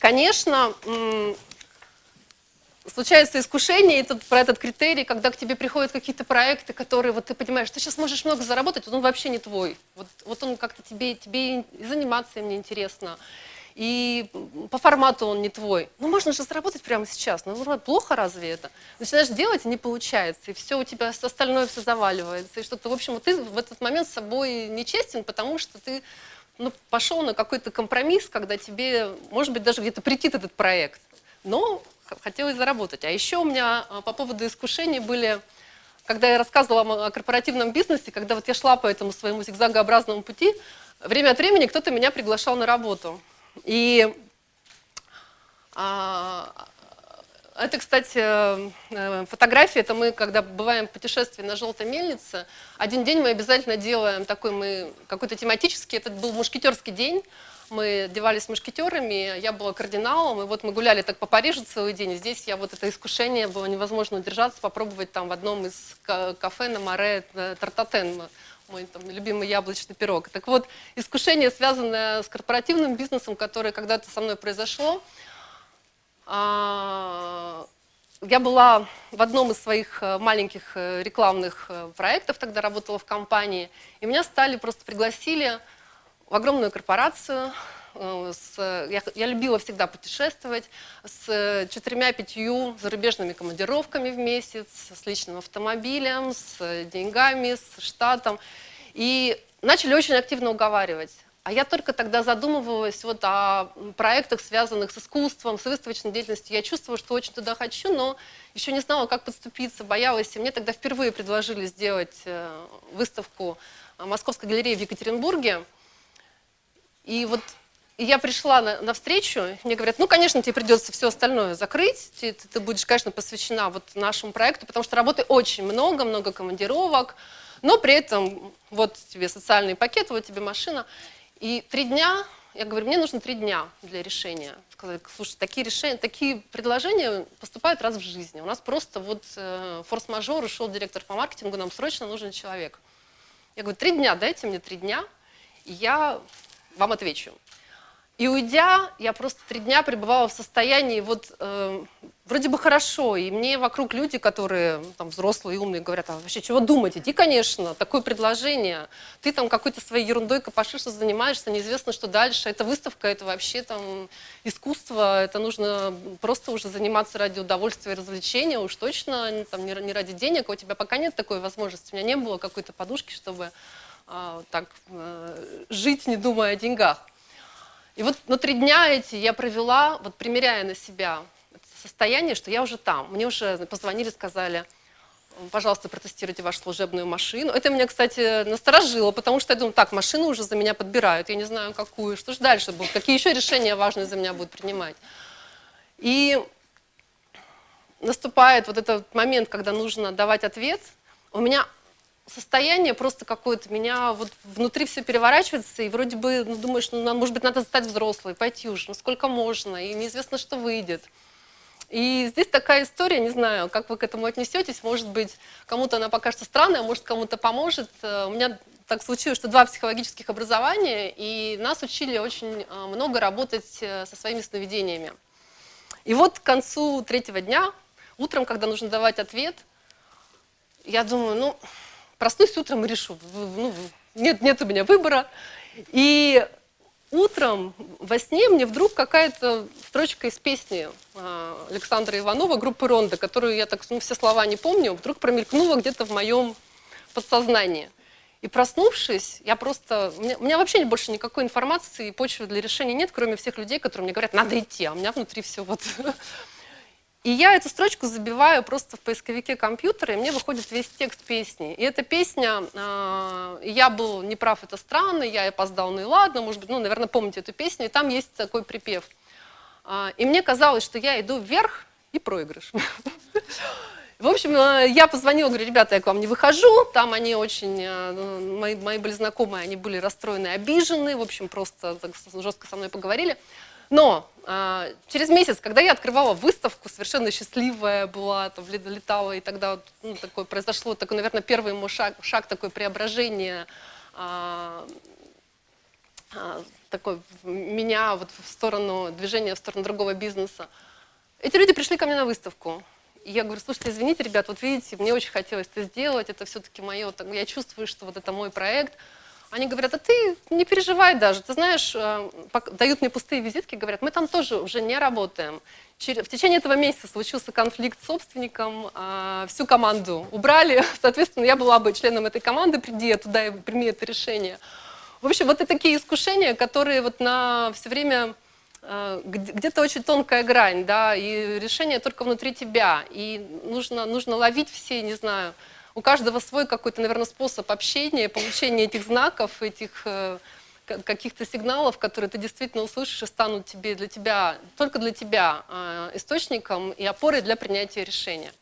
конечно, случается искушение, и тут про этот критерий, когда к тебе приходят какие-то проекты, которые вот ты понимаешь, ты сейчас можешь много заработать, вот он вообще не твой. Вот, вот он как-то тебе, тебе и заниматься им неинтересно. И по формату он не твой. Ну, можно же заработать прямо сейчас. Ну, плохо разве это? Начинаешь делать, и не получается. И все у тебя остальное все заваливается. И что-то, в общем, ты в этот момент с собой нечестен, потому что ты ну, пошел на какой-то компромисс, когда тебе, может быть, даже где-то прийти этот проект. Но хотелось заработать. А еще у меня а, по поводу искушений были, когда я рассказывала о корпоративном бизнесе, когда вот я шла по этому своему зигзагообразному пути, время от времени кто-то меня приглашал на работу. И а, это, кстати, э, фотографии, это мы, когда бываем в путешествии на Желтой мельнице, один день мы обязательно делаем такой, мы какой-то тематический, это был мушкетерский день, мы одевались мушкетерами, я была кардиналом, и вот мы гуляли так по Парижу целый день, здесь я вот это искушение было невозможно удержаться, попробовать там в одном из кафе на море э, тартатен, мой там, любимый яблочный пирог. Так вот, искушение, связанное с корпоративным бизнесом, которое когда-то со мной произошло, а, я была в одном из своих э, маленьких э, рекламных проектов, тогда работала в компании, и меня стали, просто пригласили в огромную корпорацию. Э, с, я, я любила всегда путешествовать с четырьмя-пятью зарубежными командировками в месяц, с личным автомобилем, с деньгами, с штатом. И начали очень активно уговаривать. А я только тогда задумывалась вот о проектах, связанных с искусством, с выставочной деятельностью. Я чувствовала, что очень туда хочу, но еще не знала, как подступиться, боялась. И мне тогда впервые предложили сделать э, выставку Московской галереи в Екатеринбурге. И вот я пришла на, на встречу, мне говорят, ну, конечно, тебе придется все остальное закрыть, ты, ты будешь, конечно, посвящена вот нашему проекту, потому что работы очень много, много командировок, но при этом вот тебе социальный пакет, вот тебе машина. И три дня, я говорю, мне нужно три дня для решения. Сказали, слушай, такие решения, такие предложения поступают раз в жизни. У нас просто вот э, форс-мажор, ушел директор по маркетингу, нам срочно нужен человек. Я говорю, три дня, дайте мне три дня, и я вам отвечу. И уйдя, я просто три дня пребывала в состоянии вот э, вроде бы хорошо, и мне вокруг люди, которые там взрослые и умные, говорят, а вообще чего думать, иди, конечно, такое предложение, ты там какой-то своей ерундой копошишься, занимаешься, неизвестно, что дальше, это выставка, это вообще там искусство, это нужно просто уже заниматься ради удовольствия и развлечения, уж точно там, не, ради денег, у тебя пока нет такой возможности, у меня не было какой-то подушки, чтобы а, так э, жить, не думая о деньгах. И вот ну, три дня эти я провела, вот примеряя на себя состояние, что я уже там. Мне уже позвонили, сказали, пожалуйста, протестируйте вашу служебную машину. Это меня, кстати, насторожило, потому что я думаю, так, машину уже за меня подбирают, я не знаю, какую, что же дальше будет, какие еще решения важные за меня будут принимать. И наступает вот этот момент, когда нужно давать ответ. У меня состояние просто какое-то, меня вот внутри все переворачивается, и вроде бы ну, думаешь, ну, может быть, надо стать взрослой, пойти уже, ну сколько можно, и неизвестно, что выйдет. И здесь такая история, не знаю, как вы к этому отнесетесь, может быть, кому-то она покажется странной, а может, кому-то поможет. Э, у меня так случилось, что два психологических образования, и нас учили очень э, много работать э, со своими сновидениями. И вот к концу третьего дня, утром, когда нужно давать ответ, я думаю, ну, проснусь утром и решу, ну, нет, нет у меня выбора. И утром во сне мне вдруг какая-то строчка из песни а, Александра Иванова, группы «Ронда», которую я так, ну, все слова не помню, вдруг промелькнула где-то в моем подсознании. И проснувшись, я просто... У меня, у меня вообще больше никакой информации и почвы для решения нет, кроме всех людей, которые мне говорят, надо идти, а у меня внутри все вот И я эту строчку забиваю просто в поисковике компьютера, и мне выходит весь текст песни. И эта песня э, «Я был неправ, это странно», «Я опоздал, ну и ладно», может быть, ну, наверное, помните эту песню, и там есть такой припев. Э, и мне казалось, что я иду вверх и проигрыш. В общем, а, я позвонила, говорю, ребята, я к вам не выхожу. Там они очень, ну, мои, мои были знакомые, они были расстроены, обижены. В общем, просто так жестко со мной поговорили. Но э, через месяц, когда я открывала выставку, совершенно счастливая была, там, летала, и тогда ну, такое произошло, такой, наверное, первый мой шаг, шаг такой преображения, э, э, такой меня вот в сторону движения, в сторону другого бизнеса. Эти люди пришли ко мне на выставку. И я говорю, слушайте, извините, ребят, вот видите, мне очень хотелось это сделать, это все-таки мое, я чувствую, что вот это мой проект. Они говорят, а ты не переживай даже, ты знаешь, э, дают мне пустые визитки, говорят, мы там тоже уже не работаем. В течение этого месяца случился конфликт с собственником, а, всю команду убрали, соответственно, я была бы членом этой команды, приди я туда и прими это решение. В общем, вот это такие искушения, которые вот на все время э, где- где-то очень тонкая грань, да, и решение только внутри тебя. И нужно, нужно ловить все, не знаю, у каждого свой какой-то, наверное, способ общения, получения этих знаков, этих э, ка- каких-то сигналов, которые ты действительно услышишь и станут тебе для тебя, только для тебя э, источником и опорой для принятия решения.